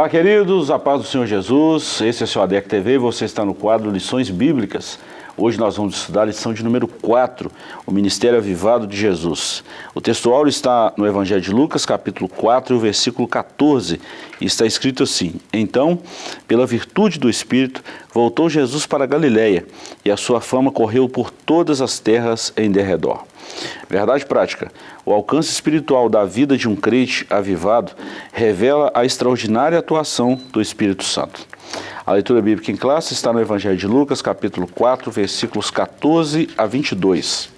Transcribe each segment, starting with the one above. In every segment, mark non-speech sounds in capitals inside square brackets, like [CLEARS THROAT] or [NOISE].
Olá, queridos, a paz do Senhor Jesus. Esse é o seu ADEC TV e você está no quadro Lições Bíblicas. Hoje nós vamos estudar a lição de número 4, o Ministério Avivado de Jesus. O textual está no Evangelho de Lucas, capítulo 4, versículo 14, e está escrito assim, Então, pela virtude do Espírito, voltou Jesus para Galiléia, e a sua fama correu por todas as terras em derredor. Verdade prática. O alcance espiritual da vida de um crente avivado revela a extraordinária atuação do Espírito Santo. A leitura bíblica em classe está no Evangelho de Lucas, capítulo 4, versículos 14 a 22.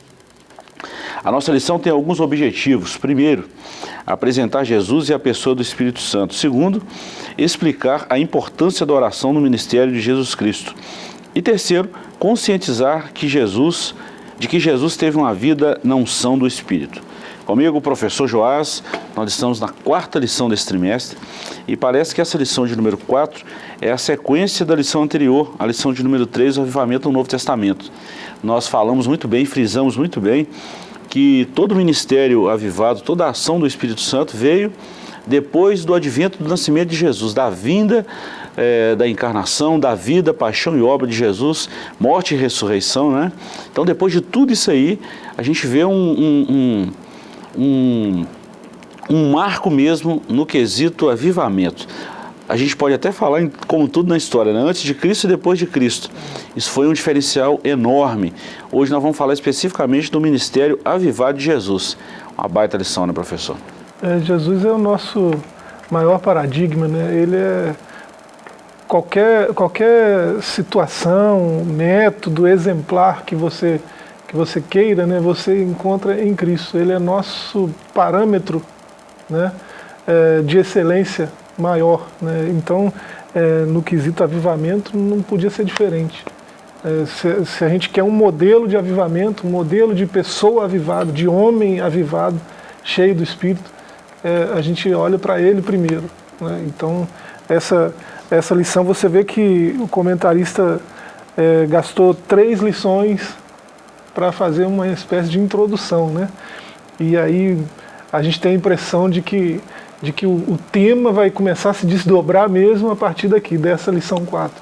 A nossa lição tem alguns objetivos. Primeiro, apresentar Jesus e a pessoa do Espírito Santo. Segundo, explicar a importância da oração no ministério de Jesus Cristo. E terceiro, conscientizar que Jesus de que Jesus teve uma vida na unção do Espírito. Comigo, professor Joás, nós estamos na quarta lição desse trimestre e parece que essa lição de número 4 é a sequência da lição anterior, a lição de número 3, o avivamento do Novo Testamento. Nós falamos muito bem, frisamos muito bem que todo o ministério avivado, toda a ação do Espírito Santo veio depois do advento do nascimento de Jesus, da vinda é, da encarnação, da vida, paixão e obra de Jesus, morte e ressurreição, né? Então, depois de tudo isso aí, a gente vê um, um, um, um, um marco mesmo no quesito avivamento. A gente pode até falar, em, como tudo na história, né? antes de Cristo e depois de Cristo. Isso foi um diferencial enorme. Hoje nós vamos falar especificamente do ministério avivado de Jesus. Uma baita lição, né, professor? É, Jesus é o nosso maior paradigma, né? Ele é qualquer, qualquer situação, método, exemplar que você, que você queira, né, você encontra em Cristo. Ele é nosso parâmetro né, é, de excelência maior. Né? Então, é, no quesito avivamento, não podia ser diferente. É, se, a gente quer um modelo de avivamento, um modelo de pessoa avivada, de homem avivado, cheio do Espírito, a gente olha para ele primeiro. Né? Então, essa essa lição você vê que o comentarista gastou três lições para fazer uma espécie de introdução, né? E aí a gente tem a impressão de que, de que o, o tema vai começar a se desdobrar mesmo a partir daqui, dessa lição 4.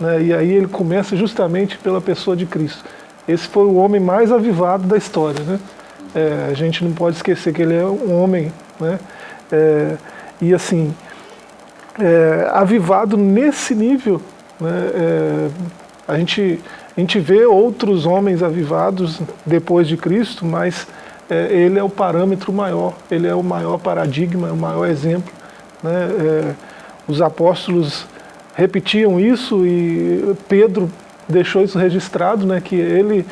Né? E aí ele começa justamente pela pessoa de Cristo. Esse foi o homem mais avivado da história, né? É, a gente não pode esquecer que ele é um homem, né? É, e assim, é, avivado nesse nível. Né? É, a, gente, a gente vê outros homens avivados depois de Cristo, mas é, ele é o parâmetro maior, ele é o maior paradigma, o maior exemplo. Né? É, os apóstolos repetiam isso e Pedro deixou isso registrado, né? que ele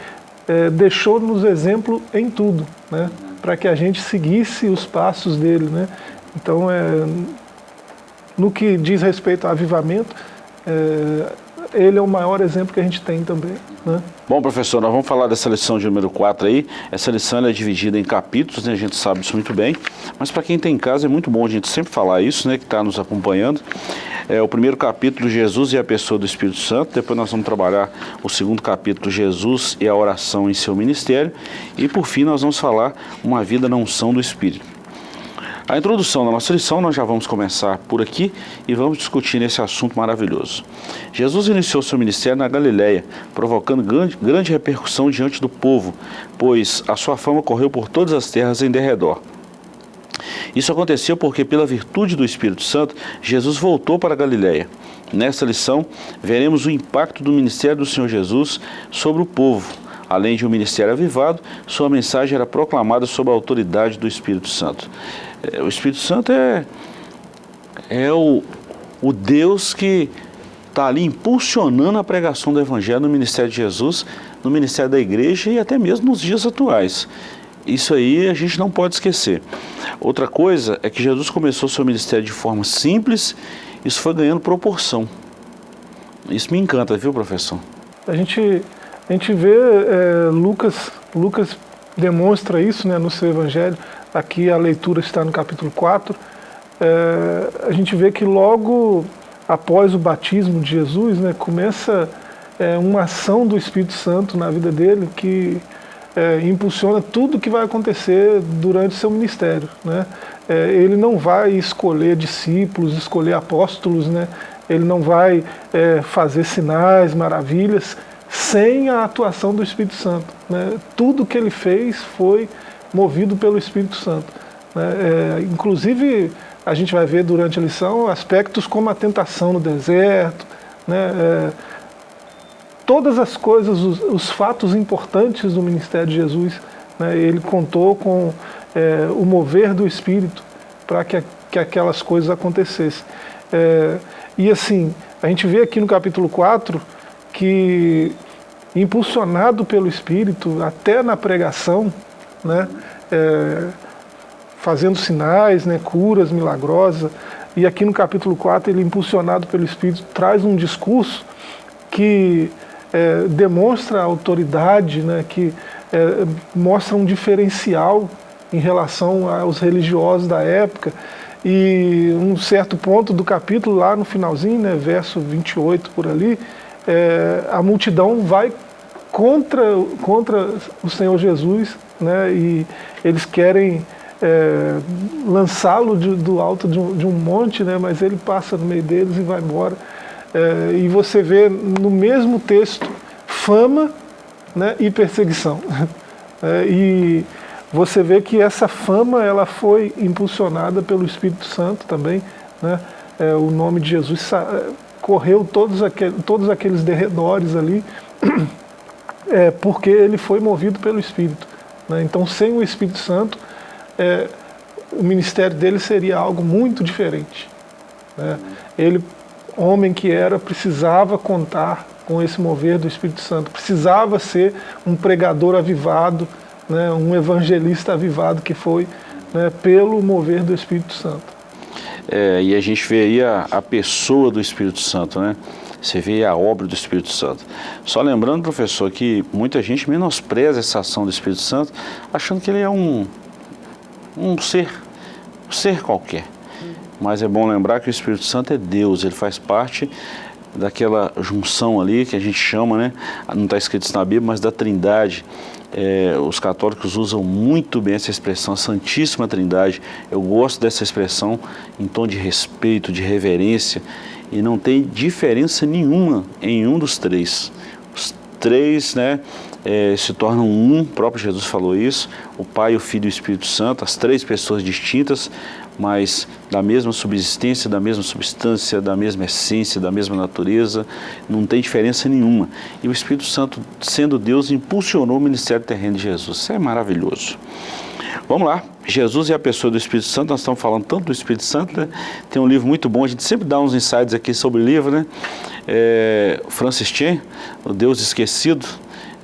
é, deixou-nos exemplo em tudo, né? para que a gente seguisse os passos dele. Né? Então, é, no que diz respeito ao avivamento, é, ele é o maior exemplo que a gente tem também. Né? Bom, professor, nós vamos falar dessa lição de número 4 aí. Essa lição é dividida em capítulos, né? a gente sabe isso muito bem. Mas para quem tem em casa é muito bom a gente sempre falar isso, né? que está nos acompanhando. É o primeiro capítulo, Jesus e a pessoa do Espírito Santo. Depois nós vamos trabalhar o segundo capítulo, Jesus e a oração em seu ministério. E por fim nós vamos falar uma vida na unção do Espírito. A introdução da nossa lição nós já vamos começar por aqui e vamos discutir nesse assunto maravilhoso. Jesus iniciou seu ministério na Galiléia, provocando grande, grande repercussão diante do povo, pois a sua fama correu por todas as terras em derredor. Isso aconteceu porque, pela virtude do Espírito Santo, Jesus voltou para a Galiléia. Nesta lição, veremos o impacto do ministério do Senhor Jesus sobre o povo. Além de um ministério avivado, sua mensagem era proclamada sob a autoridade do Espírito Santo. É, o Espírito Santo é, é o, o Deus que está ali impulsionando a pregação do Evangelho no ministério de Jesus, no ministério da igreja e até mesmo nos dias atuais. Isso aí a gente não pode esquecer. Outra coisa é que Jesus começou seu ministério de forma simples, isso foi ganhando proporção. Isso me encanta, viu, professor? A gente, a gente vê, é, Lucas, Lucas demonstra isso né, no seu evangelho, aqui a leitura está no capítulo 4, é, a gente vê que logo após o batismo de Jesus, né, começa é, uma ação do Espírito Santo na vida dele que é, impulsiona tudo que vai acontecer durante seu ministério. Né? É, ele não vai escolher discípulos, escolher apóstolos, né? ele não vai é, fazer sinais, maravilhas, sem a atuação do Espírito Santo. Né? Tudo que ele fez foi movido pelo Espírito Santo. Né? É, inclusive, a gente vai ver durante a lição aspectos como a tentação no deserto, né? É, todas as coisas, os, os, fatos importantes do ministério de Jesus, né? ele contou com é, o mover do Espírito para que, que aquelas coisas acontecessem. É, e assim, a gente vê aqui no capítulo 4 que, impulsionado pelo Espírito, até na pregação, né, é, fazendo sinais, né, curas milagrosas, e aqui no capítulo 4 ele, impulsionado pelo Espírito, traz um discurso que é, demonstra autoridade, né, que é, mostra um diferencial em relação aos religiosos da época, e um certo ponto do capítulo, lá no finalzinho, né, verso 28 por ali, é, a multidão vai contra, contra o Senhor Jesus, né, e eles querem é, lançá-lo do alto de um, de um, monte, né, mas ele passa no meio deles e vai embora. É, e você vê no mesmo texto fama né, e perseguição. [LAUGHS] É, e você vê que essa fama ela foi impulsionada pelo Espírito Santo também. Né, é, o nome de Jesus correu todos, todos aqueles derredores ali, [CLEARS THROAT] é, porque ele foi movido pelo Espírito. Né, então, sem o Espírito Santo, é, o ministério dele seria algo muito diferente. Né? Ele, homem que era, precisava contar com esse mover do Espírito Santo, precisava ser um pregador avivado, né? um evangelista avivado que foi né? pelo mover do Espírito Santo. É, e a gente vê aí a, a pessoa do Espírito Santo, né? Você vê a obra do Espírito Santo. Só lembrando, professor, que muita gente menospreza essa ação do Espírito Santo, achando que ele é um, um ser, um ser qualquer. Mas é bom lembrar que o Espírito Santo é Deus, ele faz parte daquela junção ali que a gente chama, né? não está escrito isso na Bíblia, mas da trindade. É, os católicos usam muito bem essa expressão, a Santíssima Trindade. Eu gosto dessa expressão em tom de respeito, de reverência, e não tem diferença nenhuma em um dos três. Os três, né, é, se tornam um, o próprio Jesus falou isso, o Pai, o Filho e o Espírito Santo, as três pessoas distintas, mas da mesma subsistência, da mesma substância, da mesma essência, da mesma natureza, não tem diferença nenhuma. E o Espírito Santo, sendo Deus, impulsionou o ministério terreno de Jesus. Isso é maravilhoso. Vamos lá, Jesus e a pessoa do Espírito Santo, nós estamos falando tanto do Espírito Santo, né? tem um livro muito bom, a gente sempre dá uns insights aqui sobre o livro, né? É, Francis Chan, O Deus Esquecido,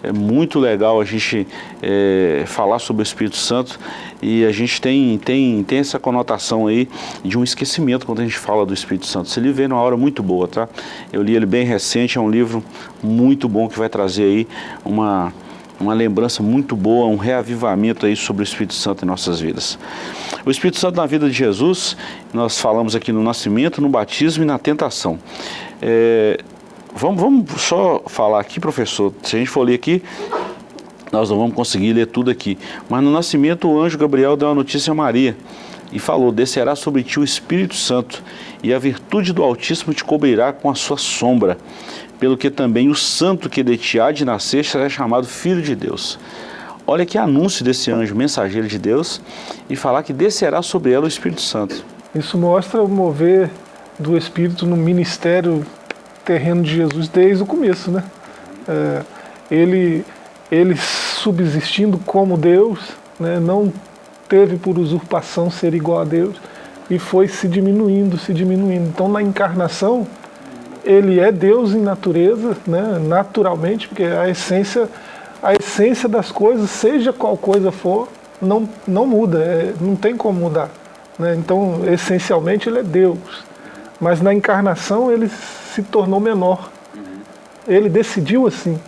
é muito legal a gente é, falar sobre o Espírito Santo e a gente tem, tem, tem essa conotação aí de um esquecimento quando a gente fala do Espírito Santo. Esse livro veio numa hora muito boa, tá? Eu li ele bem recente, é um livro muito bom que vai trazer aí uma, uma lembrança muito boa, um reavivamento aí sobre o Espírito Santo em nossas vidas. O Espírito Santo na vida de Jesus, nós falamos aqui no nascimento, no batismo e na tentação. É, Vamos, vamos só falar aqui, professor, se a gente for ler aqui, nós não vamos conseguir ler tudo aqui. Mas no nascimento o anjo Gabriel deu a notícia a Maria e falou, descerá sobre ti o Espírito Santo e a virtude do Altíssimo te cobrirá com a sua sombra, pelo que também o santo que de ti há de nascer será chamado Filho de Deus. Olha que anúncio desse anjo, mensageiro de Deus, e falar que descerá sobre ela o Espírito Santo. Isso mostra o mover do Espírito no ministério terreno de Jesus desde o começo, né? É, ele, ele subsistindo como Deus, né, não teve por usurpação ser igual a Deus e foi se diminuindo, se diminuindo. Então na encarnação ele é Deus em natureza, né, naturalmente, porque a essência, a essência das coisas, seja qual coisa for, não, não muda, é, não tem como mudar. Né? Então essencialmente ele é Deus, mas na encarnação ele se tornou menor. Uhum. Ele decidiu assim.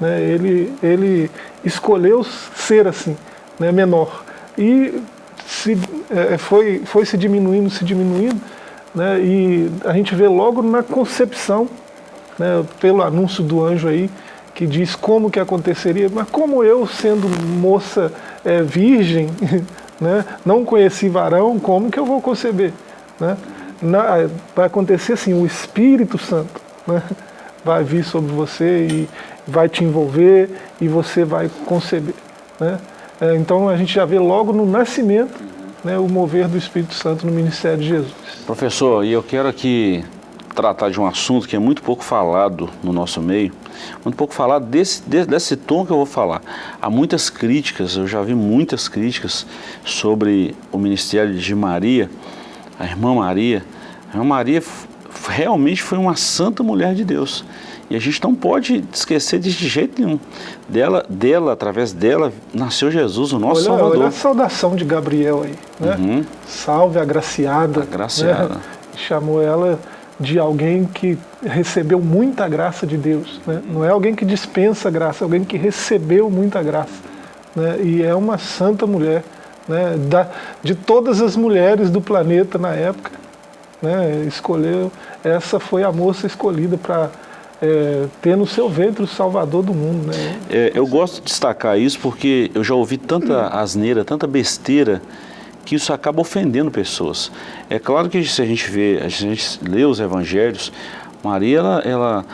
Né? ele, ele escolheu ser assim, né? menor. E se, é, foi, foi se diminuindo, se diminuindo, né? e a gente vê logo na concepção, né? pelo anúncio do anjo aí, que diz como que aconteceria, mas como eu, sendo moça é, virgem, [LAUGHS] né, não conheci varão, como que eu vou conceber? Né? Na, vai acontecer assim, o Espírito Santo né, vai vir sobre você e vai te envolver e você vai conceber. Né? É, então a gente já vê logo no nascimento né, o mover do Espírito Santo no ministério de Jesus. Professor, e eu quero aqui tratar de um assunto que é muito pouco falado no nosso meio, muito pouco falado desse, desse tom que eu vou falar. Há muitas críticas, eu já vi muitas críticas sobre o ministério de Maria, a irmã Maria. A irmã Maria realmente foi uma santa mulher de Deus. E a gente não pode esquecer de jeito nenhum. Dela, dela, através dela, nasceu Jesus, o nosso olha, Salvador. Olha a saudação de Gabriel aí. Né? Uhum. Salve, agraciada. Agraciada. Né? Chamou ela de alguém que recebeu muita graça de Deus. Né? Não é alguém que dispensa graça, é alguém que recebeu muita graça. Né? E é uma santa mulher. Né? Da, de todas as mulheres do planeta na época, né? escolheu, essa foi a moça escolhida para é, ter no seu ventre o salvador do mundo. Né? É, eu gosto de destacar isso porque eu já ouvi tanta asneira, tanta besteira, que isso acaba ofendendo pessoas. É claro que se a gente vê, a gente lê os evangelhos, Maria, ela, ela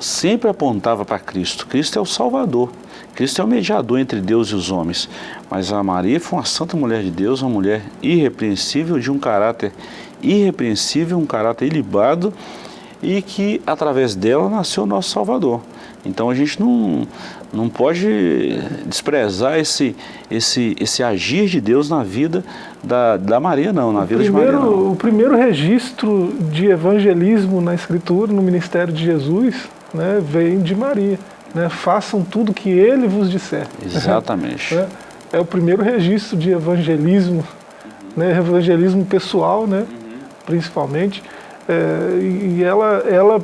sempre apontava para Cristo. Cristo é o Salvador. Cristo é o mediador entre Deus e os homens. Mas a Maria foi uma santa mulher de Deus, uma mulher irrepreensível, de um caráter irrepreensível, um caráter ilibado, e que através dela nasceu o nosso Salvador. Então a gente não, não pode desprezar esse, esse, esse agir de Deus na vida da, da Maria, não, na o vida primeiro, de Maria. Não. O primeiro registro de evangelismo na Escritura, no ministério de Jesus, né, vem de Maria. Né, façam tudo que ele vos disser. Exatamente. [LAUGHS] é, é o primeiro registro de evangelismo, né, evangelismo pessoal, né, principalmente. É, e ela, ela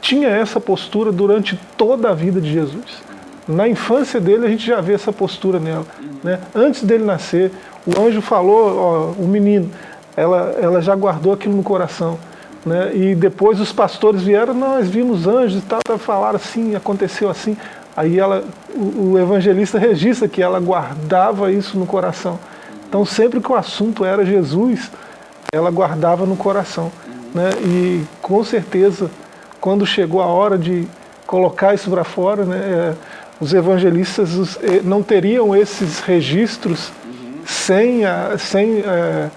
tinha essa postura durante toda a vida de Jesus. Na infância dele a gente já vê essa postura nela. Né? Antes dele nascer, o anjo falou, ó, o menino, ela, ela já guardou aquilo no coração. Né? E depois os pastores vieram, nós vimos anjos e tal, falaram assim, aconteceu assim. Aí ela, o, o evangelista registra que ela guardava isso no coração. Então sempre que o assunto era Jesus, ela guardava no coração. Né? E com certeza, quando chegou a hora de colocar isso para fora, né, é, os evangelistas eh, não teriam esses registros uhum. sem, a, sem é,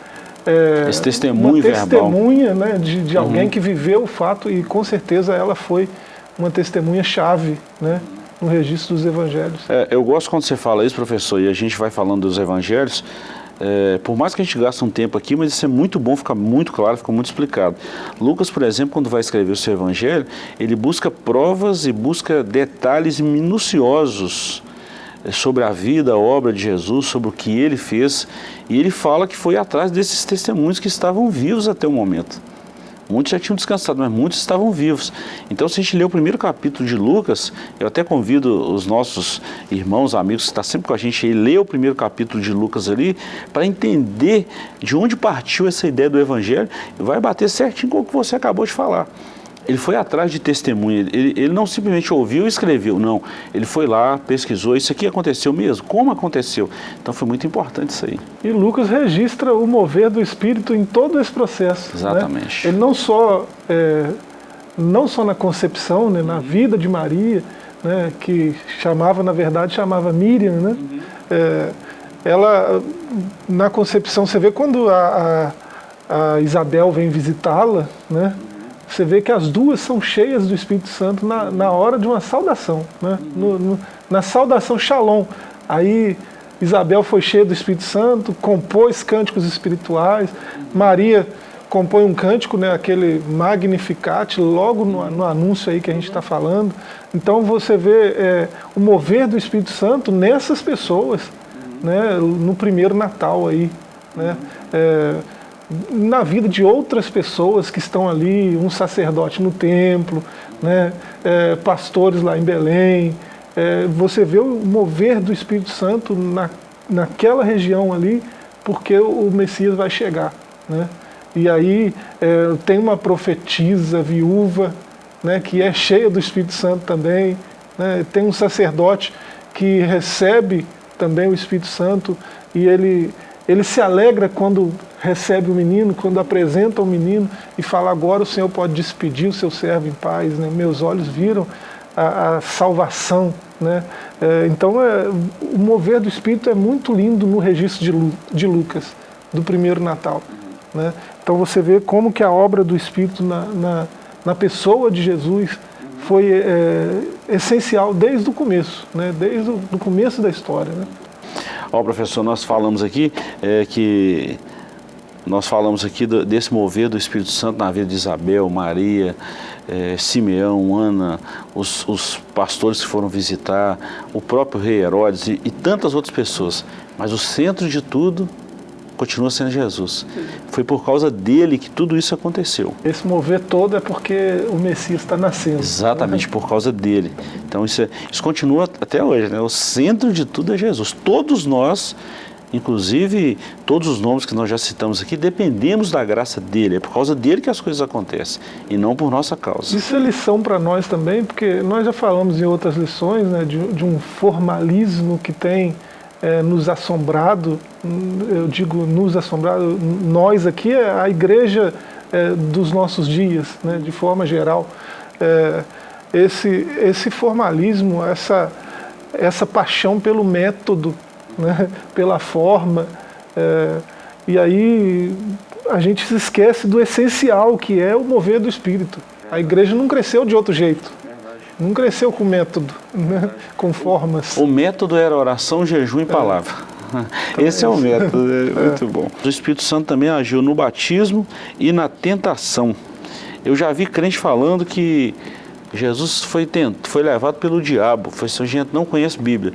é, Esse testemunho uma testemunha né, de, de alguém uhum. que viveu o fato e com certeza ela foi uma testemunha chave né, no registro dos evangelhos. É, eu gosto quando você fala isso, professor, e a gente vai falando dos evangelhos, é, por mais que a gente gaste um tempo aqui, mas isso é muito bom, fica muito claro, fica muito explicado. Lucas, por exemplo, quando vai escrever o seu evangelho, ele busca provas e busca detalhes minuciosos é, sobre a vida, a obra de Jesus, sobre o que ele fez, e ele fala que foi atrás desses testemunhos que estavam vivos até o momento. Muitos já tinham descansado, mas muitos estavam vivos. Então, se a gente ler o primeiro capítulo de Lucas, eu até convido os nossos irmãos, amigos que estão sempre com a gente aí, ler o primeiro capítulo de Lucas ali, para entender de onde partiu essa ideia do Evangelho, e vai bater certinho com o que você acabou de falar. Ele foi atrás de testemunha, ele, ele não simplesmente ouviu e escreveu, não. Ele foi lá, pesquisou, isso aqui aconteceu mesmo? Como aconteceu? Então foi muito importante isso aí. E Lucas registra o mover do Espírito em todo esse processo. Né? Exatamente. Né? Ele não só, é, não só na concepção, né, na vida de Maria, né, que chamava, na verdade, chamava Miriam, né? Uhum. É, ela, na concepção, você vê quando a, a, a Isabel vem visitá-la, né? Você vê que as duas são cheias do Espírito Santo na, na hora de uma saudação, né? No, no, na saudação Shalom. Aí Isabel foi cheia do Espírito Santo, compôs cânticos espirituais, Maria compõe um cântico, né, aquele Magnificat, logo no, no anúncio aí que a gente está falando. Então você vê é, o mover do Espírito Santo nessas pessoas, né, no primeiro Natal aí. Né, é, na vida de outras pessoas que estão ali, um sacerdote no templo, né, é, pastores lá em Belém. É, você vê o mover do Espírito Santo na, naquela região ali, porque o Messias vai chegar. Né? E aí é, tem uma profetisa viúva, né, que é cheia do Espírito Santo também, Né? Tem um sacerdote que recebe também o Espírito Santo e ele, ele se alegra quando recebe o menino, quando apresenta o menino e fala agora o Senhor pode despedir o seu servo em paz, né? meus olhos viram a, a salvação. Né? É, então é, o mover do Espírito é muito lindo no registro de, Lu, de Lucas, do primeiro Natal. Né? Então você vê como que a obra do Espírito na, na, na pessoa de Jesus foi é, essencial desde o começo, né? desde o começo da história. Né? Ó, professor, nós falamos aqui é, que nós falamos aqui do, desse mover do Espírito Santo na vida de Isabel, Maria, é, Simeão, Ana, os, os, pastores que foram visitar, o próprio rei Herodes e, e tantas outras pessoas. Mas o centro de tudo continua sendo Jesus. Foi por causa dele que tudo isso aconteceu. Esse mover todo é porque o Messias está nascendo. Exatamente, por causa dele. Então isso, é, isso continua até hoje. Né? O centro de tudo é Jesus. Todos nós, inclusive todos os nomes que nós já citamos aqui, dependemos da graça dele. É por causa dele que as coisas acontecem e não por nossa causa. Isso é lição para nós também, porque nós já falamos em outras lições né, de, de um formalismo que tem é, nos assombrado, eu digo nos assombrado, nós aqui é a igreja é, dos nossos dias, né, de forma geral. É, esse, esse formalismo, essa, essa paixão pelo método, né, pela forma, é, e aí a gente se esquece do essencial que é o mover do Espírito. A igreja não cresceu de outro jeito. Não cresceu com método, né? com formas. O método era oração, jejum e palavra. É. Esse é o método, é, é muito bom. O Espírito Santo também agiu no batismo e na tentação. Eu já vi crente falando que Jesus foi, tent... foi levado pelo diabo. Foi assim, gente não conhece Bíblia.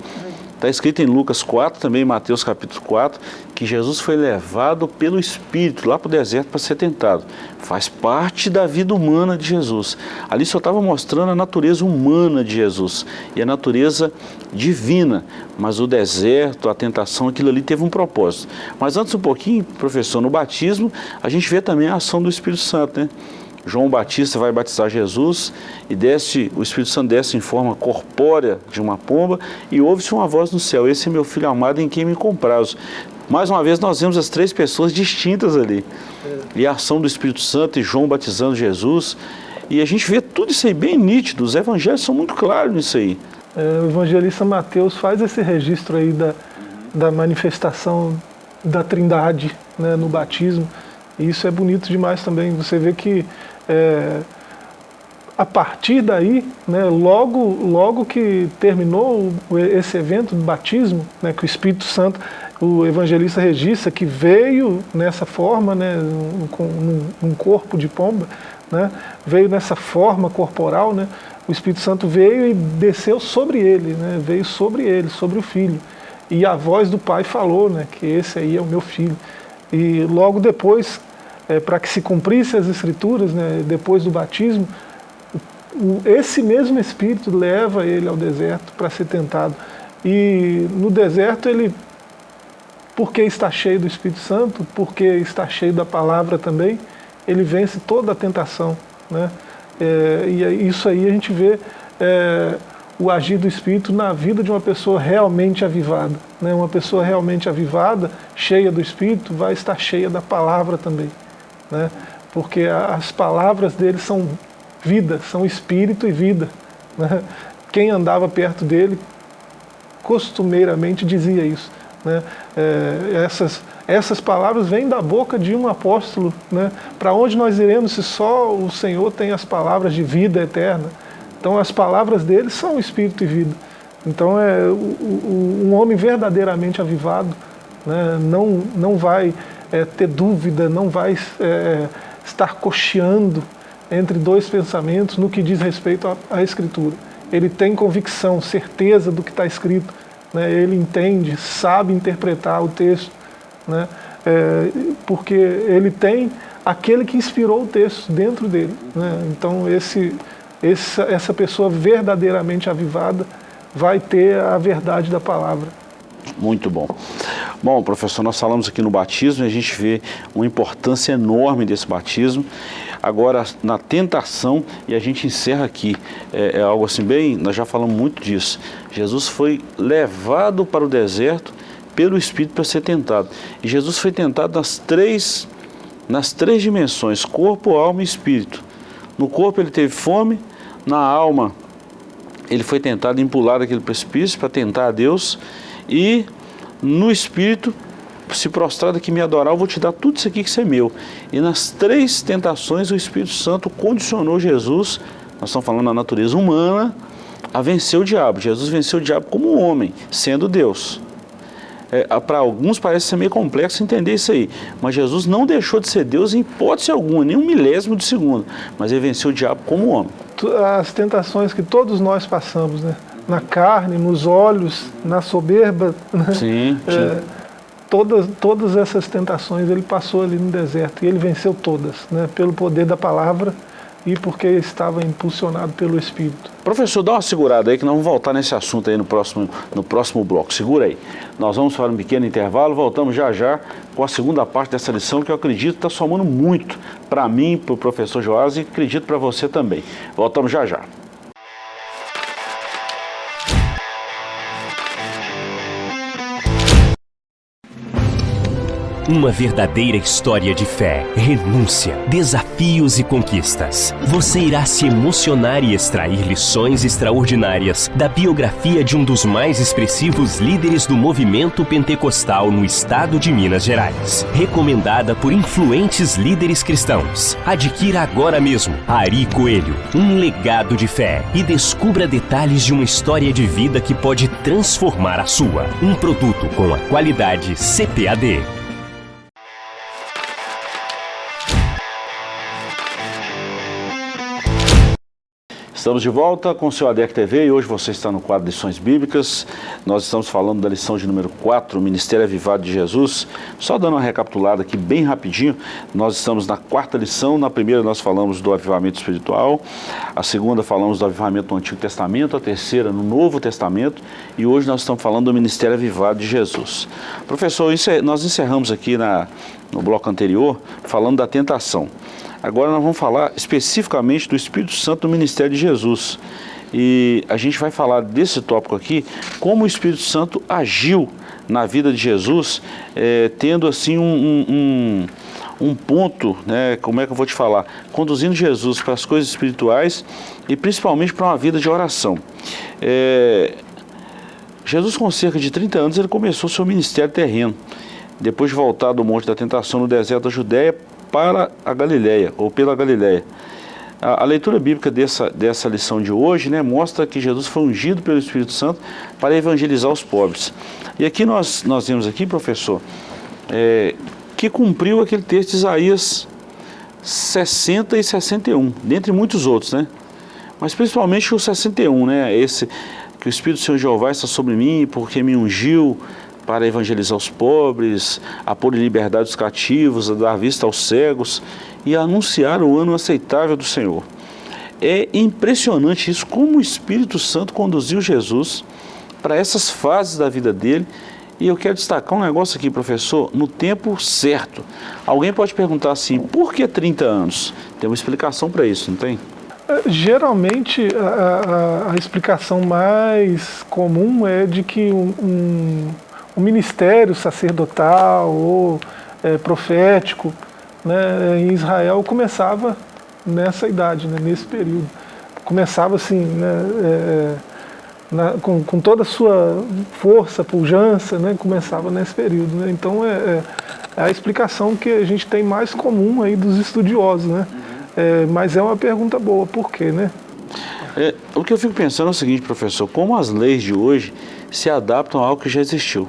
Está escrito em Lucas 4, também Mateus capítulo 4, que Jesus foi levado pelo Espírito lá para o deserto para ser tentado. Faz parte da vida humana de Jesus. Ali só estava mostrando a natureza humana de Jesus e a natureza divina. Mas o deserto, a tentação, aquilo ali teve um propósito. Mas antes um pouquinho, professor, no batismo, a gente vê também a ação do Espírito Santo, né? João Batista vai batizar Jesus e desce, o Espírito Santo desce em forma corpórea de uma pomba e ouve-se uma voz no céu, esse é meu filho amado em quem me comprazo. Mais uma vez nós vemos as três pessoas distintas ali. É. E a ação do Espírito Santo e João batizando Jesus. E a gente vê tudo isso aí bem nítido, os evangelhos são muito claros nisso aí. É, o evangelista Mateus faz esse registro aí da, da manifestação da trindade né, no batismo. E isso é bonito demais também. Você vê que é, a partir daí, né, logo, logo que terminou esse evento do batismo, né, que o Espírito Santo, o evangelista registra que veio nessa forma, né, com um corpo de pomba, né, veio nessa forma corporal, né, o Espírito Santo veio e desceu sobre ele, né, veio sobre ele, sobre o filho. E a voz do pai falou né, que esse aí é o meu filho. E logo depois é, para que se cumprisse as escrituras, né, depois do batismo, o, esse mesmo Espírito leva ele ao deserto para ser tentado. E no deserto ele, porque está cheio do Espírito Santo, porque está cheio da palavra também, ele vence toda a tentação. Né? É, e isso aí a gente vê é, o agir do Espírito na vida de uma pessoa realmente avivada. Né? Uma pessoa realmente avivada, cheia do Espírito, vai estar cheia da palavra também né? porque as palavras dele são vida, são espírito e vida. Né? Quem andava perto dele costumeiramente dizia isso. Né? É, essas, essas palavras vêm da boca de um apóstolo. Né? Para onde nós iremos se só o Senhor tem as palavras de vida eterna? Então as palavras dele são espírito e vida. Então é, o, o, um homem verdadeiramente avivado né? não, não vai é, ter dúvida, não vai é, estar cocheando entre dois pensamentos no que diz respeito à, à Escritura. Ele tem convicção, certeza do que está escrito, né? ele entende, sabe interpretar o texto, né? É, porque ele tem aquele que inspirou o texto dentro dele. Né? Então esse, essa, essa pessoa verdadeiramente avivada vai ter a verdade da palavra. Muito bom. Bom, professor, nós falamos aqui no batismo e a gente vê uma importância enorme desse batismo. Agora, na tentação, e a gente encerra aqui, é, é algo assim bem, nós já falamos muito disso. Jesus foi levado para o deserto pelo Espírito para ser tentado. E Jesus foi tentado nas três, nas três dimensões, corpo, alma e espírito. No corpo ele teve fome, na alma ele foi tentado em pular aquele precipício para tentar a Deus e no espírito se prostrar aqui me adorar, eu vou te dar tudo isso aqui que isso é meu. E nas três tentações o Espírito Santo condicionou Jesus, nós estamos falando da natureza humana, a vencer o diabo. Jesus venceu o diabo como homem, sendo Deus. É, Para alguns parece ser meio complexo entender isso aí, mas Jesus não deixou de ser Deus em hipótese alguma, nem um milésimo de segundo, mas ele venceu o diabo como homem. As tentações que todos nós passamos, né? Na carne, nos olhos, na soberba, né? Sim, sim. É, todas, todas essas tentações ele passou ali no deserto e ele venceu todas, né? pelo poder da palavra e porque estava impulsionado pelo Espírito. Professor, dá uma segurada aí que nós vamos voltar nesse assunto aí no próximo, no próximo bloco. Segura aí. Nós vamos para um pequeno intervalo, voltamos já já com a segunda parte dessa lição que eu acredito está somando muito para mim, para o professor Joás e acredito para você também. Voltamos já já. Uma verdadeira história de fé, renúncia, desafios e conquistas. Você irá se emocionar e extrair lições extraordinárias da biografia de um dos mais expressivos líderes do movimento pentecostal no estado de Minas Gerais. Recomendada por influentes líderes cristãos. Adquira agora mesmo Ari Coelho, um legado de fé e descubra detalhes de uma história de vida que pode transformar a sua. Um produto com a qualidade CPAD. Estamos de volta com o seu ADEC TV e hoje você está no quadro Lições Bíblicas. Nós estamos falando da lição de número 4, o Ministério Avivado de Jesus. Só dando uma recapitulada aqui bem rapidinho, nós estamos na quarta lição. Na primeira nós falamos do avivamento espiritual, a segunda falamos do avivamento no Antigo Testamento, a terceira no Novo Testamento e hoje nós estamos falando do Ministério Avivado de Jesus. Professor, é, nós encerramos aqui na, no bloco anterior falando da tentação. Agora nós vamos falar especificamente do Espírito Santo no ministério de Jesus. E a gente vai falar desse tópico aqui, como o Espírito Santo agiu na vida de Jesus, é, tendo assim um, um, um, ponto, né, como é que eu vou te falar, conduzindo Jesus para as coisas espirituais e principalmente para uma vida de oração. É, Jesus com cerca de 30 anos ele começou seu ministério terreno. Depois de voltar do Monte da Tentação no deserto da Judéia, para a Galileia, ou pela Galileia. A, a, leitura bíblica dessa, dessa lição de hoje né, mostra que Jesus foi ungido pelo Espírito Santo para evangelizar os pobres. E aqui nós, nós vemos aqui, professor, é, que cumpriu aquele texto de Isaías 60 e 61, dentre muitos outros, né? Mas principalmente o 61, né? Esse que o Espírito do Senhor Jeová está sobre mim, porque me ungiu para evangelizar os pobres, a pôr em liberdade os cativos, a dar vista aos cegos e a anunciar o ano aceitável do Senhor. É impressionante isso, como o Espírito Santo conduziu Jesus para essas fases da vida dele. E eu quero destacar um negócio aqui, professor, no tempo certo. Alguém pode perguntar assim, por que 30 anos? Tem uma explicação para isso, não tem? É, geralmente, a, a, a, explicação mais comum é de que um, um o ministério sacerdotal ou é, profético né, em Israel começava nessa idade, né, nesse período. Começava assim, né, é, na, com, com, toda a sua força, pujança, né, começava nesse período. Né? Então é, é, é, a explicação que a gente tem mais comum aí dos estudiosos. Né? É, mas é uma pergunta boa, por quê? Né? É, o que eu fico pensando é o seguinte, professor, como as leis de hoje se adaptam a algo que já existiu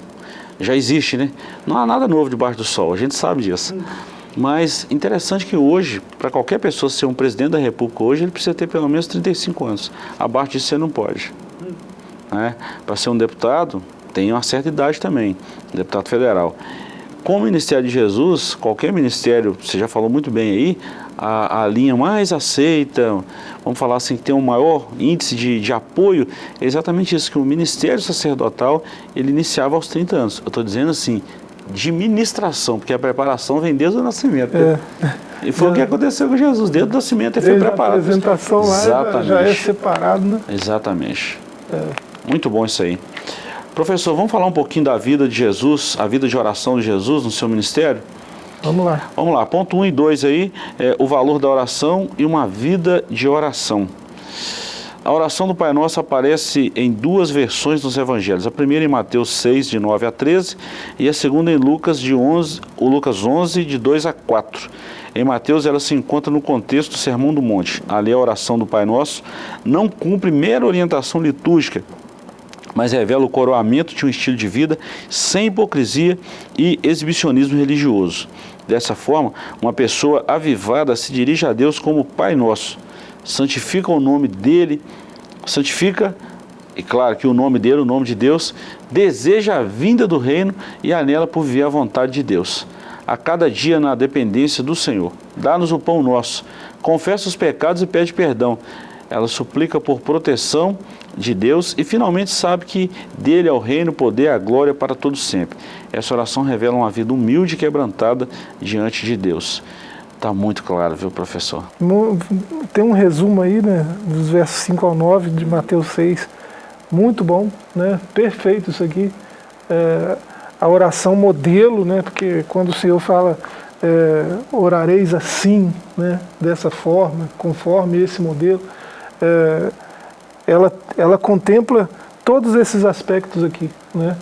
já existe, né? Não há nada novo debaixo do sol, a gente sabe disso. Mas interessante que hoje, para qualquer pessoa ser um presidente da república hoje, ele precisa ter pelo menos 35 anos. Abaixo disso você não pode. Né? Para ser um deputado, tem uma certa idade também, deputado federal. Com o Ministério de Jesus, qualquer ministério, você já falou muito bem aí, a, a, linha mais aceita, vamos falar assim, que tem um maior índice de, de apoio, é exatamente isso, que o ministério sacerdotal, ele iniciava aos 30 anos. Eu estou dizendo assim, de ministração, porque a preparação vem desde o nascimento. É. E foi o que aconteceu com Jesus, desde o nascimento ele foi preparado. a apresentação lá Exatamente. já é separado, né? Exatamente. É. Muito bom isso aí. Professor, vamos falar um pouquinho da vida de Jesus, a vida de oração de Jesus no seu ministério? Vamos lá. Vamos lá, ponto 1 um e 2 aí, é, o valor da oração e uma vida de oração. A oração do Pai Nosso aparece em duas versões nos evangelhos. A primeira em Mateus 6, de 9 a 13, e a segunda em Lucas, de 11, o Lucas 11, de 2 a 4. Em Mateus ela se encontra no contexto do Sermão do Monte. Ali a oração do Pai Nosso não cumpre mera orientação litúrgica, mas revela o coroamento de um estilo de vida sem hipocrisia e exibicionismo religioso. Dessa forma, uma pessoa avivada se dirige a Deus como Pai Nosso, santifica o nome dele, santifica, e claro que o nome dele, o nome de Deus, deseja a vinda do reino e anela por viver a vontade de Deus. A cada dia na dependência do Senhor. Dá-nos o pão nosso, confessa os pecados e pede perdão. Ela suplica por proteção de Deus e finalmente sabe que dele é o reino, o poder, a glória para todos sempre. Essa oração revela uma vida humilde e quebrantada diante de Deus. Está muito claro, viu, professor? Tem um resumo aí, né, dos versos 5 ao 9 de Mateus 6. Muito bom, né? Perfeito isso aqui. É, a oração modelo, né? Porque quando o Senhor fala é, orareis assim, né? Dessa forma, conforme esse modelo, é, ela, ela contempla todos esses aspectos aqui, né?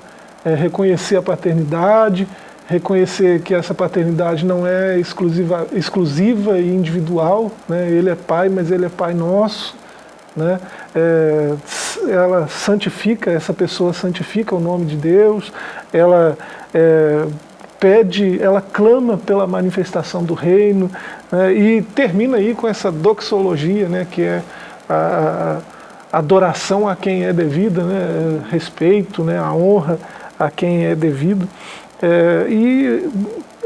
É, reconhecer a paternidade, reconhecer que essa paternidade não é exclusiva, exclusiva e individual, né? ele é pai, mas ele é pai nosso, né? É, ela santifica, essa pessoa santifica o nome de Deus, ela é, pede, ela clama pela manifestação do reino, né? e termina aí com essa doxologia, né? que é a, adoração a quem é devida, né? respeito, né? a honra a quem é devido. É, e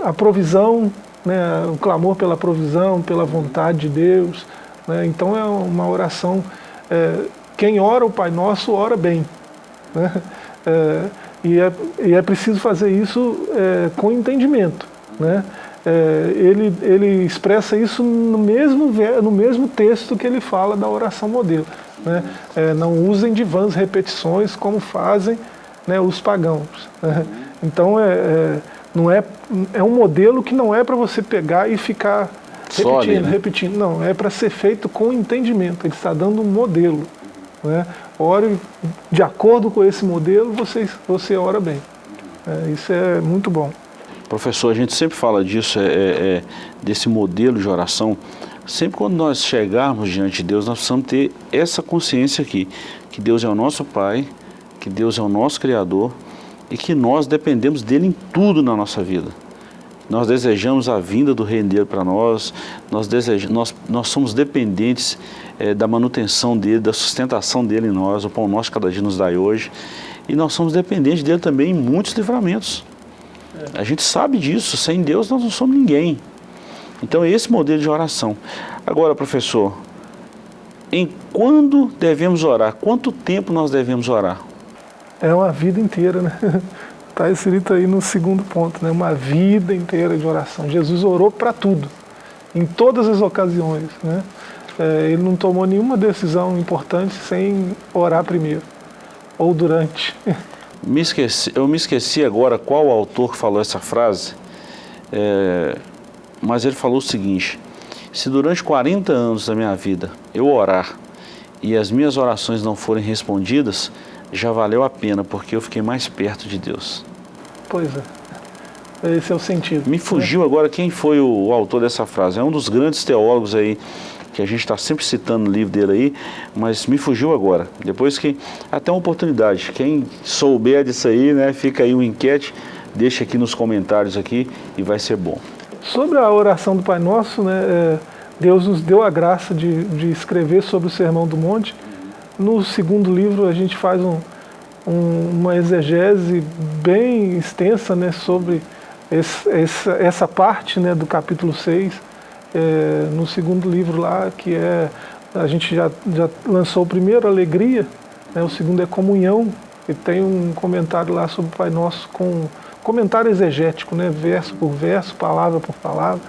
a provisão, né, o clamor pela provisão, pela vontade de Deus. Né, então é uma oração, é, quem ora o Pai Nosso, ora bem. Né, é, e, é, e é preciso fazer isso é, com entendimento. Né, é, ele, ele expressa isso no mesmo, no mesmo texto que ele fala da oração modelo. Né, é, não usem de vãs repetições como fazem né, os pagãos. Né? Então é, é, não é, é um modelo que não é para você pegar e ficar repetindo, ali, né? repetindo. Não, é para ser feito com entendimento. Ele está dando um modelo. Né? Ore de acordo com esse modelo, você, você ora bem. É, isso é muito bom. Professor, a gente sempre fala disso, é, é, é, desse modelo de oração. Sempre quando nós chegarmos diante de Deus, nós precisamos ter essa consciência aqui, que Deus é o nosso Pai, que Deus é o nosso Criador, e que nós dependemos dele em tudo na nossa vida. Nós desejamos a vinda do reino dele para nós, nós, desejamos, nós, nós somos dependentes é, da manutenção dele, da sustentação dele em nós, o pão nosso cada dia nos dai hoje, e nós somos dependentes dele também em muitos livramentos. A gente sabe disso, sem Deus nós não somos ninguém. Então é esse modelo de oração. Agora, professor, em quando devemos orar? Quanto tempo nós devemos orar? é uma vida inteira, né? Está [LAUGHS] escrito aí no segundo ponto, né? Uma vida inteira de oração. Jesus orou para tudo, em todas as ocasiões, né? É, ele não tomou nenhuma decisão importante sem orar primeiro, ou durante. [LAUGHS] Me esqueci, eu me esqueci agora qual autor falou essa frase, é, mas ele falou o seguinte, se durante 40 anos da minha vida eu orar e as minhas orações não forem respondidas, já valeu a pena, porque eu fiquei mais perto de Deus. Pois é. Esse é o sentido. Me fugiu né? agora quem foi o, o, autor dessa frase. É um dos grandes teólogos aí, que a gente está sempre citando no livro dele aí, mas me fugiu agora. Depois que, até uma oportunidade, quem souber disso aí, né, fica aí um enquete, deixa aqui nos comentários aqui e vai ser bom. Sobre a oração do Pai Nosso, né, é, Deus nos deu a graça de, de escrever sobre o Sermão do Monte, no segundo livro a gente faz um, um, uma exegese bem extensa né, sobre esse, essa, essa parte né, do capítulo 6, é, no segundo livro lá, que é, a gente já, já lançou o primeiro, Alegria, né, o segundo é Comunhão, e tem um comentário lá sobre o Pai Nosso com comentário exegético, né? verso por verso, palavra por palavra.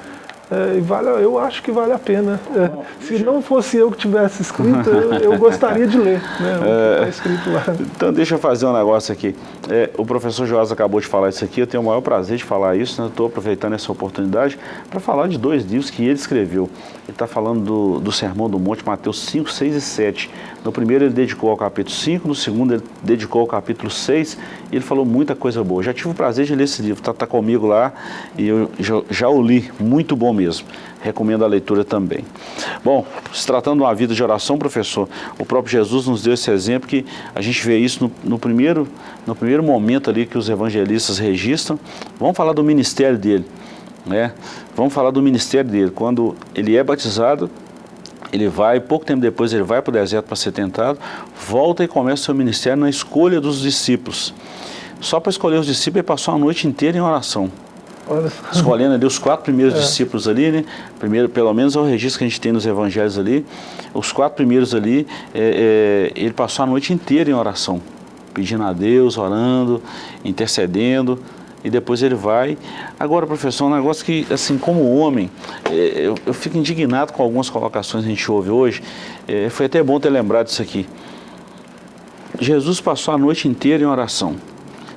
É, vale, eu acho que vale a pena. É, se não fosse eu que tivesse escrito, eu, eu [LAUGHS] gostaria de ler né, o que está é. escrito lá. Então deixa eu fazer um negócio aqui. É, o professor Joás acabou de falar isso aqui, eu tenho o maior prazer de falar isso, né? estou aproveitando essa oportunidade para falar de dois livros que ele escreveu. Ele está falando do, do Sermão do Monte, Mateus 5, 6 e 7. No primeiro ele dedicou ao capítulo 5, no segundo ele dedicou ao capítulo 6, e ele falou muita coisa boa. Já tive o prazer de ler esse livro, está tá comigo lá, e eu já, já o li, muito bom mesmo. Recomendo a leitura também. Bom, se tratando de uma vida de oração, professor, o próprio Jesus nos deu esse exemplo que a gente vê isso no, no primeiro, no primeiro momento ali que os evangelistas registram. Vamos falar do ministério dele. Né? Vamos falar do ministério dele. Quando ele é batizado, ele vai, pouco tempo depois ele vai para o deserto para ser tentado, volta e começa o seu ministério na escolha dos discípulos. Só para escolher os discípulos ele passou a noite inteira em oração. Escolhendo ali os quatro primeiros é. discípulos ali, né? Primeiro, pelo menos é o registro que a gente tem nos evangelhos ali. Os quatro primeiros ali, é, é, ele passou a noite inteira em oração, pedindo a Deus, orando, intercedendo e depois ele vai. Agora, professor, um negócio que, assim, como homem, é, eu, eu fico indignado com algumas colocações que a gente ouve hoje. É, foi até bom ter lembrado disso aqui. Jesus passou a noite inteira em oração.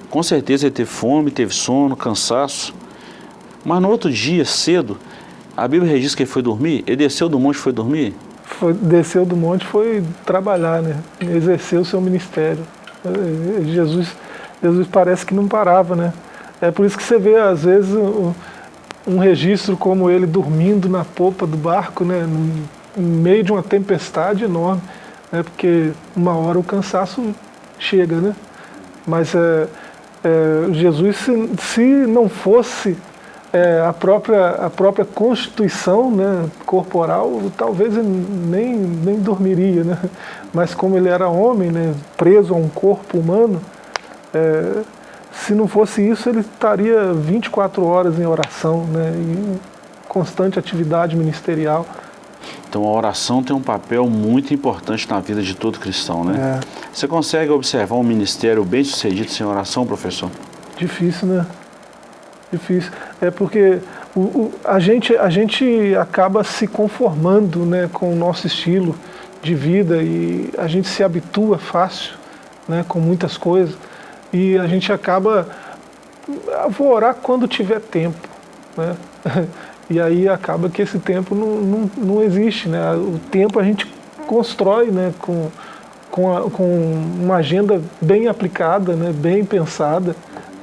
Com certeza ele teve fome, teve sono, cansaço. Mas no outro dia, cedo, a Bíblia registra que ele foi dormir. Ele desceu do monte e foi dormir? Foi, desceu do monte foi trabalhar, né? Exercer o seu ministério. É, Jesus, Jesus parece que não parava, né? É por isso que você vê, às vezes, um, um registro como ele dormindo na popa do barco, né, no, meio de uma tempestade enorme, né, porque uma hora o cansaço chega, né? Mas é, é, Jesus, se, se, não fosse é, a, própria, a própria constituição né, corporal, talvez ele nem, nem dormiria, né? Mas como ele era homem, né, preso a um corpo humano, é, se não fosse isso, ele estaria 24 horas em oração, né, em constante atividade ministerial. Então a oração tem um papel muito importante na vida de todo cristão, né? É. Você consegue observar um ministério bem sucedido sem oração, professor? Difícil, né? Difícil. É porque o, o, a, gente, a gente acaba se conformando né, com o nosso estilo de vida e a gente se habitua fácil né, com muitas coisas e a gente acaba, ah, vou orar quando tiver tempo, né? [LAUGHS] E aí acaba que esse tempo não, não, não existe, né? O tempo a gente constrói, né? Com, com, a, com uma agenda bem aplicada, né? Bem pensada,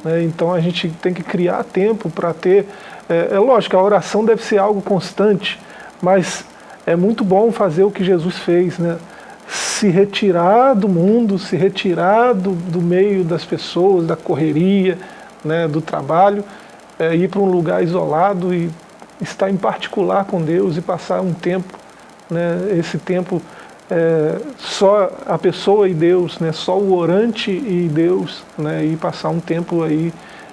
né? Então a gente tem que criar tempo para ter, é, é lógico, a oração deve ser algo constante, mas é muito bom fazer o que Jesus fez, né? se retirar do mundo, se retirar do, do meio das pessoas, da correria, né, do trabalho, é, ir para um lugar isolado e estar em particular com Deus e passar um tempo, né, esse tempo é, só a pessoa e Deus, né, só o orante e Deus, né, e passar um tempo aí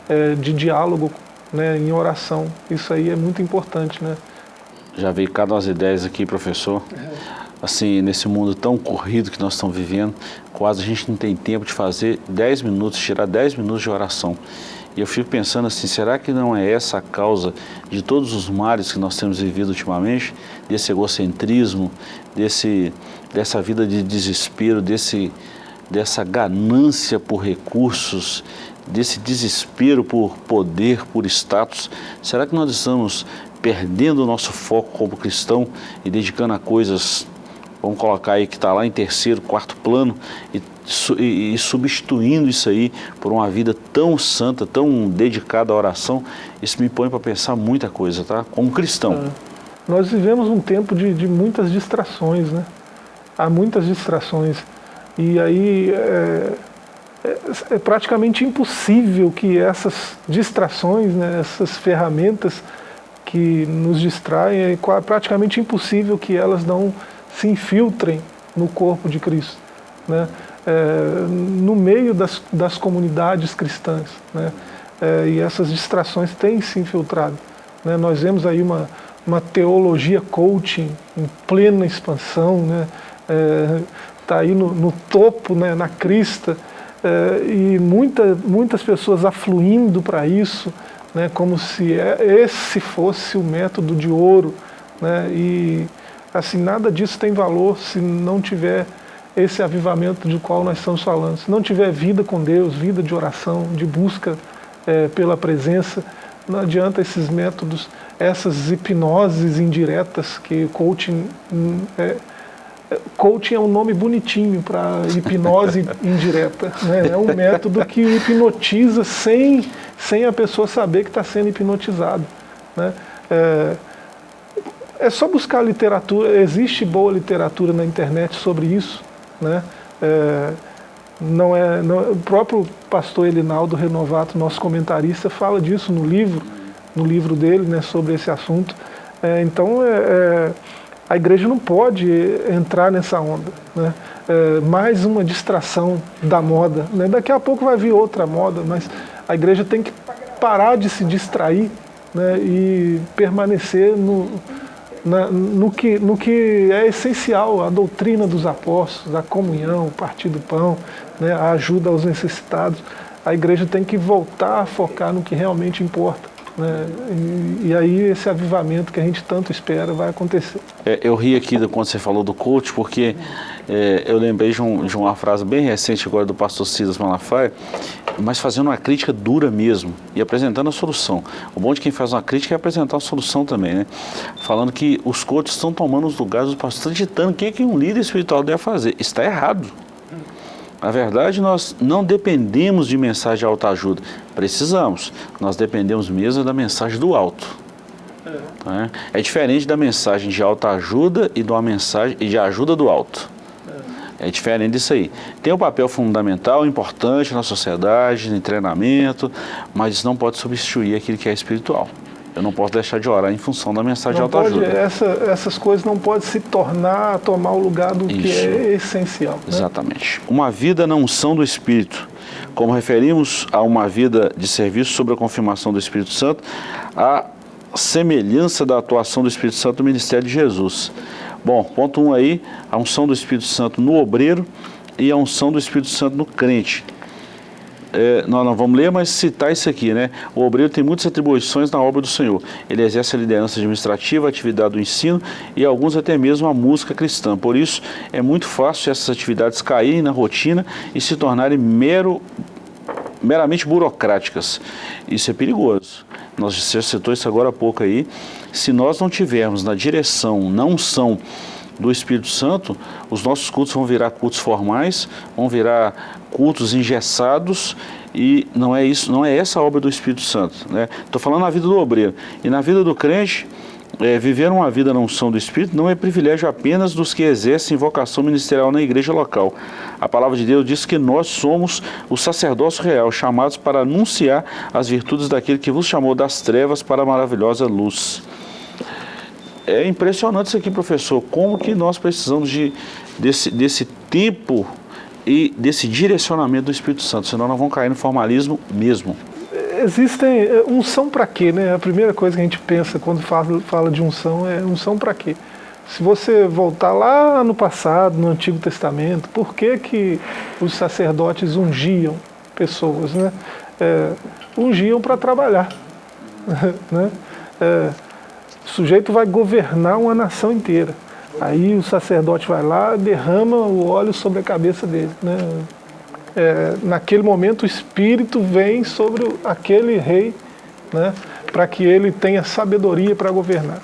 é, de diálogo né, em oração. Isso aí é muito importante. Né? Já veio cada umas ideias aqui, professor. É assim, nesse mundo tão corrido que nós estamos vivendo, quase a gente não tem tempo de fazer 10 minutos, tirar 10 minutos de oração. E eu fico pensando assim, será que não é essa a causa de todos os males que nós temos vivido ultimamente? Desse egocentrismo, desse, dessa vida de desespero, desse, dessa ganância por recursos, desse desespero por poder, por status? Será que nós estamos perdendo o nosso foco como cristão e dedicando a coisas vamos colocar aí que está lá em terceiro, quarto plano, e, e, e, substituindo isso aí por uma vida tão santa, tão dedicada à oração, isso me põe para pensar muita coisa, tá? Como cristão. É. Nós vivemos um tempo de, de, muitas distrações, né? Há muitas distrações. E aí é, é, é praticamente impossível que essas distrações, né, essas ferramentas que nos distraem, é praticamente impossível que elas não se infiltrem no corpo de Cristo, né? É, no meio das, das comunidades cristãs. Né? É, e essas distrações têm se infiltrado. Né? Nós vemos aí uma, uma teologia coaching em plena expansão, está né? é, tá aí no, no topo, né? na crista, é, e muita, muitas pessoas afluindo para isso, né, como se é, esse fosse o método de ouro. Né, e assim, nada disso tem valor se não tiver esse avivamento do qual nós estamos falando. Se não tiver vida com Deus, vida de oração, de busca é, pela presença, não adianta esses métodos, essas hipnoses indiretas que coaching hum, é, Coaching é um nome bonitinho para hipnose [LAUGHS] indireta. Né? É um método que hipnotiza sem, sem a pessoa saber que está sendo hipnotizado. Né? É, é, só buscar literatura, existe boa literatura na internet sobre isso. Né? É, não é, não, o próprio pastor Elinaldo Renovato, nosso comentarista, fala disso no livro, no livro dele né, sobre esse assunto. É, então, é, é a igreja não pode entrar nessa onda. Né? É, mais uma distração da moda. Né? Daqui a pouco vai vir outra moda, mas a igreja tem que parar de se distrair né? e permanecer no, na, no, que, no que é essencial, a doutrina dos apóstolos, a comunhão, o partir do pão, né? a ajuda aos necessitados. A igreja tem que voltar a focar no que realmente importa. Né? E, e, aí esse avivamento que a gente tanto espera vai acontecer. É, eu ri aqui quando você falou do coach, porque é, eu lembrei de, um, de, uma frase bem recente agora do pastor Silas Malafaia, mas fazendo uma crítica dura mesmo e apresentando a solução. O bom de quem faz uma crítica é apresentar a solução também, né? Falando que os coaches estão tomando os lugares dos pastores, ditando o que, que um líder espiritual deve fazer. Está errado. Na verdade, nós não dependemos de mensagem de autoajuda. Precisamos. Nós dependemos mesmo da mensagem do alto. É, é diferente da mensagem de autoajuda e de uma mensagem de ajuda do alto. É diferente disso aí. Tem um papel fundamental, importante na sociedade, em treinamento, mas isso não pode substituir aquilo que é espiritual. Eu não posso deixar de orar em função da mensagem não de autoajuda. Pode, essa, essas coisas não podem se tornar, tomar o lugar do Isso. que é essencial. Né? Exatamente. Uma vida na unção do Espírito. Como referimos a uma vida de serviço sobre a confirmação do Espírito Santo, a semelhança da atuação do Espírito Santo no ministério de Jesus. Bom, ponto 1 um aí, a unção do Espírito Santo no obreiro e a unção do Espírito Santo no crente é, nós não vamos ler, mas citar isso aqui, né? O obreiro tem muitas atribuições na obra do Senhor. Ele exerce a liderança administrativa, a atividade do ensino e alguns até mesmo a música cristã. Por isso, é muito fácil essas atividades caírem na rotina e se tornarem mero, meramente burocráticas. Isso é perigoso. Nós já citou isso agora há pouco aí. Se nós não tivermos na direção, na unção do Espírito Santo, os nossos cultos vão virar cultos formais, vão virar cultos engessados e não é isso, não é essa a obra do Espírito Santo. Estou né? falando na vida do obreiro. E na vida do crente, é, viver uma vida na unção do Espírito não é privilégio apenas dos que exercem vocação ministerial na igreja local. A palavra de Deus diz que nós somos o sacerdócio real, chamados para anunciar as virtudes daquele que vos chamou das trevas para a maravilhosa luz. É impressionante isso aqui, professor, como que nós precisamos de, desse, desse tempo e desse direcionamento do Espírito Santo, senão nós vamos cair no formalismo mesmo. Existem é, unção para quê, né? A primeira coisa que a gente pensa quando fala, fala de unção é unção para quê? Se você voltar lá no passado, no Antigo Testamento, por que, que os sacerdotes ungiam pessoas, né? É, ungiam para trabalhar, [LAUGHS] né? É, o sujeito vai governar uma nação inteira. Aí o sacerdote vai lá, derrama o óleo sobre a cabeça dele. Né? É, naquele momento o Espírito vem sobre aquele rei né, para que ele tenha sabedoria para governar.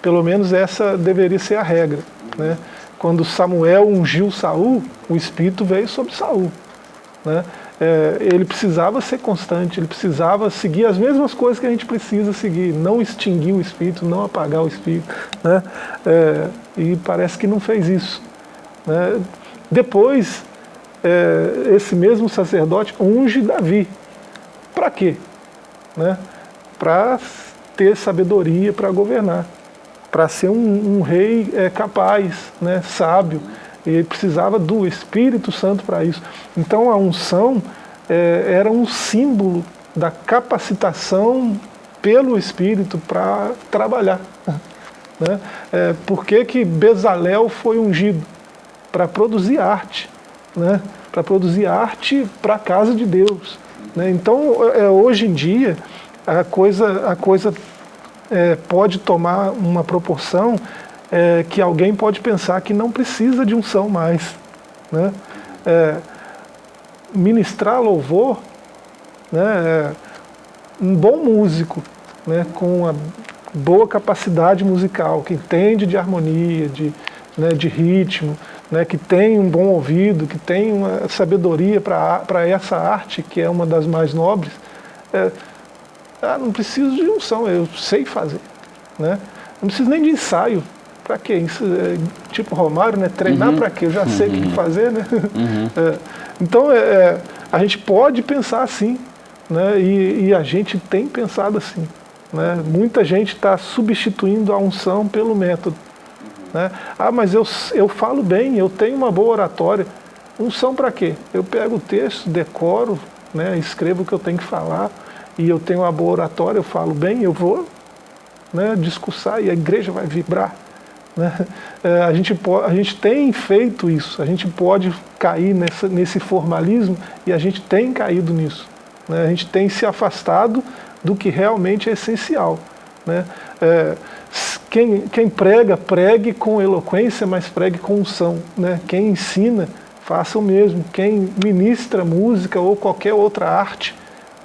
Pelo menos essa deveria ser a regra. Né? Quando Samuel ungiu Saul, o Espírito veio sobre Saul. Né? É, ele precisava ser constante, ele precisava seguir as mesmas coisas que a gente precisa seguir, não extinguir o espírito, não apagar o espírito. Né? É, e parece que não fez isso. Né? Depois, é, esse mesmo sacerdote unge Davi. Para quê? Né? Para ter sabedoria para governar, para ser um, um rei é, capaz, né? sábio, ele precisava do Espírito Santo para isso. Então a unção é, era um símbolo da capacitação pelo Espírito para trabalhar. [LAUGHS] Né? É, por que, que Bezalel foi ungido? Para produzir arte. né? para produzir arte para a casa de Deus. Né? Então, é, hoje em dia, a coisa, a coisa é, pode tomar uma proporção é, que alguém pode pensar que não precisa de unção mais. Né? É, ministrar louvor, né, é, um bom músico, né, com uma boa capacidade musical, que entende de harmonia, de, né, de ritmo, né, que tem um bom ouvido, que tem uma sabedoria para essa arte, que é uma das mais nobres, é, ah, não preciso de unção, eu sei fazer. Né? Não preciso nem de ensaio. Para quê? Isso, é, tipo Romário, né? treinar uhum. para quê? Eu já uhum. sei o que uhum. fazer. Né? Uhum. [LAUGHS] É, então, é, é, a gente pode pensar assim, né? E, e, a gente tem pensado assim. Né? Muita gente está substituindo a unção pelo método. Né? Ah, mas eu, eu falo bem, eu tenho uma boa oratória. Unção para quê? Eu pego o texto, decoro, né? escrevo o que eu tenho que falar, e eu tenho uma boa oratória, eu falo bem, eu vou né, discursar e a igreja vai vibrar. Né? É, a, gente a gente tem feito isso, a gente pode cair nessa, nesse formalismo e a gente tem caído nisso. Né? A gente tem se afastado do que realmente é essencial. Né? É, quem, quem prega, pregue com eloquência, mas pregue com unção. Né? Quem ensina, faça o mesmo. Quem ministra música ou qualquer outra arte,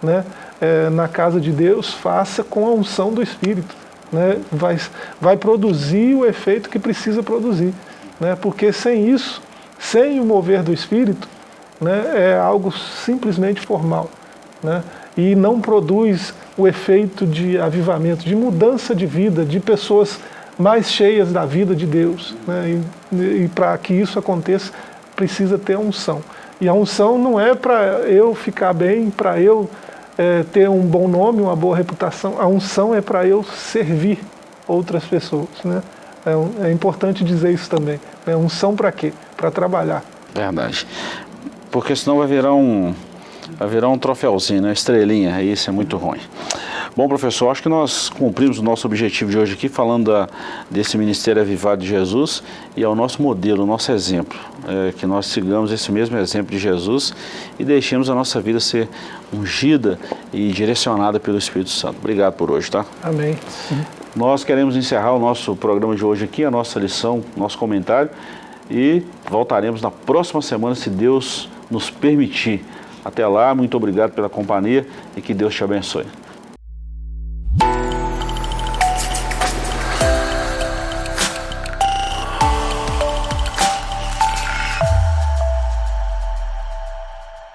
né? É, na casa de Deus, faça com a unção do Espírito né, vai, vai produzir o efeito que precisa produzir. Né, porque sem isso, sem o mover do Espírito, né, é algo simplesmente formal. Né, e não produz o efeito de avivamento, de mudança de vida, de pessoas mais cheias da vida de Deus. Né, e, e para que isso aconteça, precisa ter a unção. E a unção não é para eu ficar bem, para eu é, ter um bom nome, uma boa reputação. A unção é para eu servir outras pessoas. Né? É, é, importante dizer isso também. Né? Unção para quê? Para trabalhar. Verdade. Porque senão vai virar um, vai virar um troféuzinho, né? estrelinha, e isso é muito ruim. Bom, professor, acho que nós cumprimos o nosso objetivo de hoje aqui, falando da, desse Ministério Avivado de Jesus e ao nosso modelo, o nosso exemplo. É, que nós sigamos esse mesmo exemplo de Jesus e deixemos a nossa vida ser ungida e direcionada pelo Espírito Santo. Obrigado por hoje, tá? Amém. Nós queremos encerrar o nosso programa de hoje aqui, a nossa lição, nosso comentário, e voltaremos na próxima semana, se Deus nos permitir. Até lá, muito obrigado pela companhia e que Deus te abençoe.